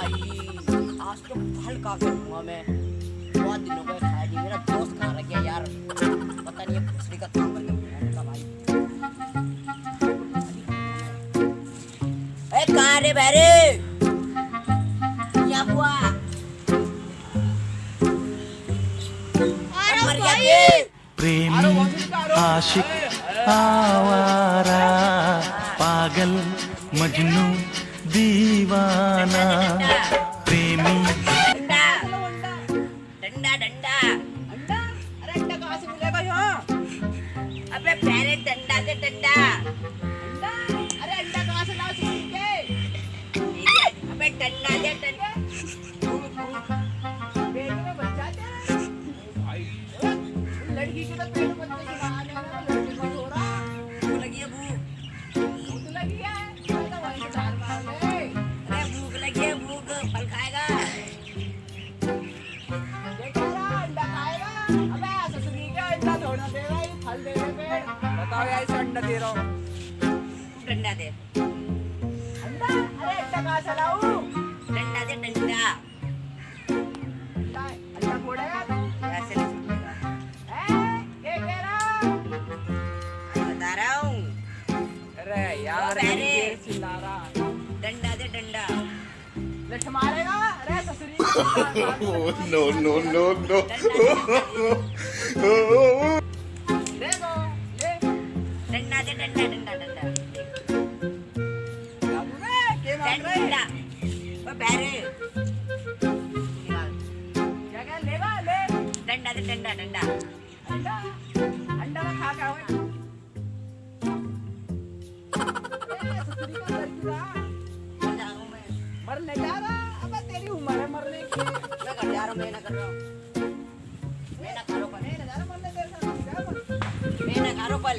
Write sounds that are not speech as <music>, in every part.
भाई आज तो फल खा के मैं बहुत दिनों को खाया नहीं मेरा दोस्त खा रहा यार पता नहीं है का काम करके भाई कहाँ रे बहरे क्या हुआ प्रेमी, आशिक, आवारा, पागल, मजनू दीवाना। <laughs> पेड़ बताओ अंडा दे रहा हूँ। डंडा दे। अंडा? अरे अंडा कहाँ से लाऊं? डंडा दे डंडा। अंडा अंडा फोड़ेगा तू ऐसे नहीं सुनेगा हैं? ये कह रहा बता रहा हूँ। अरे यार अरे। चिल्ला रहा डंडा दे डंडा। लठ मारेगा? अरे ससुरी no no देखो ले डंडा डंडा डंडा डंडा डंडा ओ बहरे क्या क्या लेगा ले डंडा दे डंडा डंडा अंडा अंडा खा खा हुए मरने जा रहा अबे तेरी उम्र है मरने की मैं कर जा रहा हूँ मैं ना कर रहा हूँ मैं ना करो पल मैं ना करो पल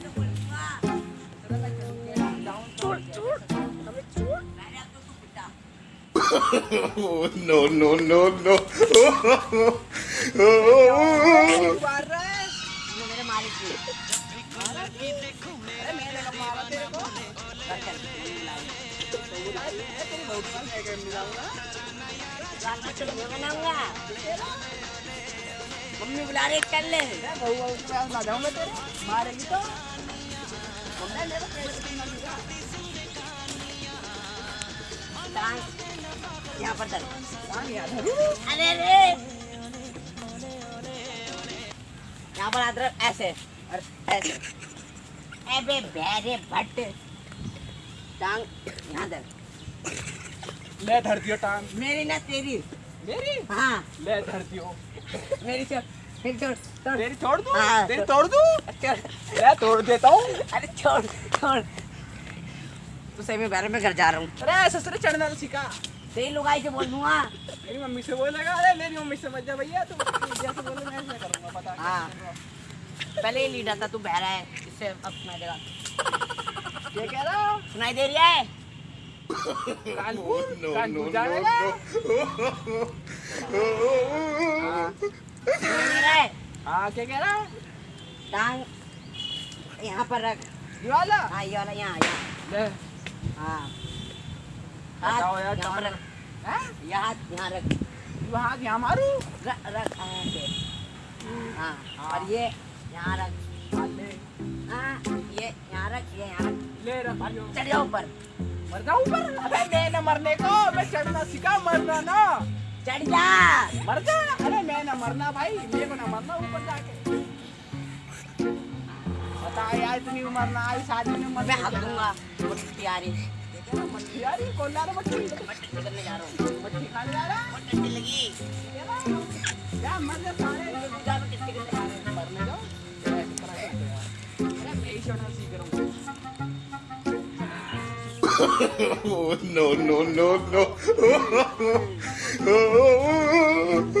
में चलो मैं बनाऊँगा मम्मी बुला रही कर ले मारेगी तो मम्मी यहाँ पर है अरे रे यहाँ पर अदरक ऐसे। और ऐसे। अबे बेरे भट्ट। टांग यहाँ दर ले धरती हो टांग। मेरी ना तेरी। मेरी? हाँ। ले धरती हो। मेरी छोड़ मेरी छोड़ छोड़ तेरी छोड़ दूँ? हाँ, तेरी। तोड़ दूँ? ले तोड़ देता हूँ। अरे छोड़ छोड़ तो सही में बैर में घर जा रहा हूँ। अरे ससुर चढ़ना तो सीखा। तेरी लुगाई से बोल दूँगा मेरी मम्मी से बोलेगा अरे मेरी मम्मी से मत जा भैया तू जैसे बोले मैं ऐसे करूँगा पता। हाँ। पहले ही लीडर था तू बहरा है इससे अब सुनाई देगा ये कह रहा सुनाई दे रहा है कानपुर कानपुर दे रहा है हाँ क्या कह रहा टांग यहाँ पर रख ये वाला हाँ ये वाला यहाँ यहाँ ले हाँ बताओ यार, यहाँ पर कहाँ रख। यहाँ यहाँ रख। यहाँ मारू। रख रख हाँ। और ये यहाँ रख। हाँ, ये यहाँ रख ये यहाँ ले रख चढ़ जाओ ऊपर। मर जाऊँ ऊपर अबे मैं न मरने को मैं चढ़ना सीखा मरना ना। चढ़ जा मर जा। अरे मैं ना मरना भाई मेरे को ना मरना ऊपर जाके। बता यार इतनी उम्र ना आई शादी में मर मैं हक दूँगा मट्टी रही ये कौन ला रहा मच्छी मैं टट्टी करने जा रहा हूँ मच्छी खाने जा रहा बहुत टट्टी लगी है यार मर जा सारे जा मैं टट्टी करने जा रहा हूँ मरने जाओ हो अरे मैं ही चढ़ना सीख रहा हूँ no no no no. <laughs>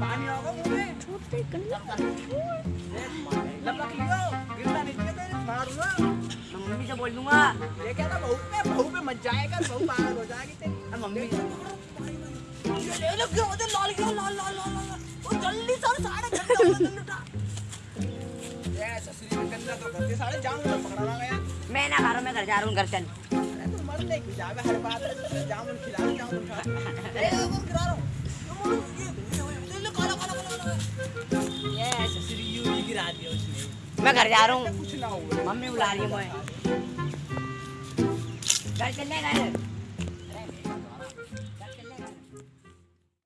पानी होगा मुँह में लपक लियो गिरना नहीं चाहिए मारूँगा मैं मम्मी से बोल दूँगा। ये क्या था बहू पे बहू पे मच जाएगा बहू पागल हो जाएगी तेरी। मम्मी ये ले लो क्यों? होते लाल क्यों लाल लाल लाल लाल जल्दी सर साढ़े घंटे गए ये ससुरी में गंदा तो घर के साढ़े जाऊँ पकड़ा रहा गया मैं ना खा रहा मैं घर जा रहा हूँ घर चल। अरे तू मर नहीं जावे हर बात जामुन खिला जामुन खा। ए वो खिला रहा हूँ। मैं घर जा रहा हूँ। मम्मी बुला रही है मुझे घर चलने घर